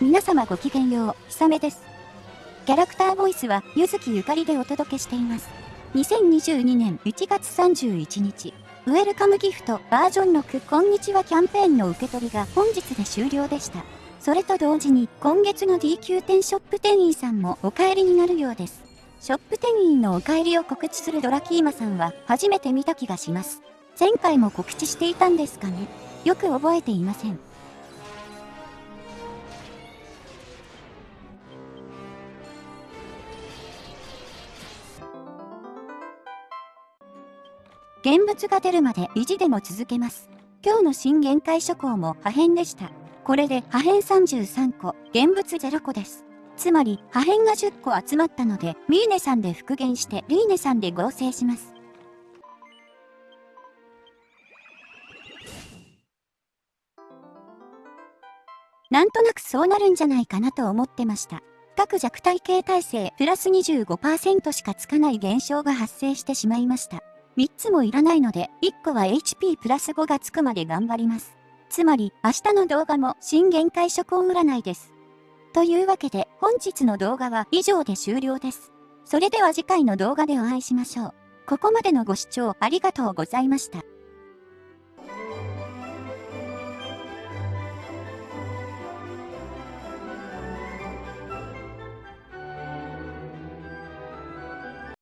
皆様ごきげんよう、ひさめです。キャラクターボイスは、ゆずきゆかりでお届けしています。2022年1月31日、ウェルカムギフトバージョン6こんにちはキャンペーンの受け取りが本日で終了でした。それと同時に、今月の DQ 店ショップ店員さんもお帰りになるようです。ショップ店員のお帰りを告知するドラキーマさんは初めて見た気がします。前回も告知していたんですかねよく覚えていません。現物が出るまで意地でも続けます。今日の新限界諸行も破片でした。これで破片33個、現物0個です。つまり破片が10個集まったので、ミーネさんで復元してリーネさんで合成します。なんとなくそうなるんじゃないかなと思ってました。各弱体系耐性プラス25%しかつかない現象が発生してしまいました。3つもいらないので、1個は HP プラス5がつくまで頑張ります。つまり、明日の動画も新限界初行占いです。というわけで、本日の動画は以上で終了です。それでは次回の動画でお会いしましょう。ここまでのご視聴ありがとうございました。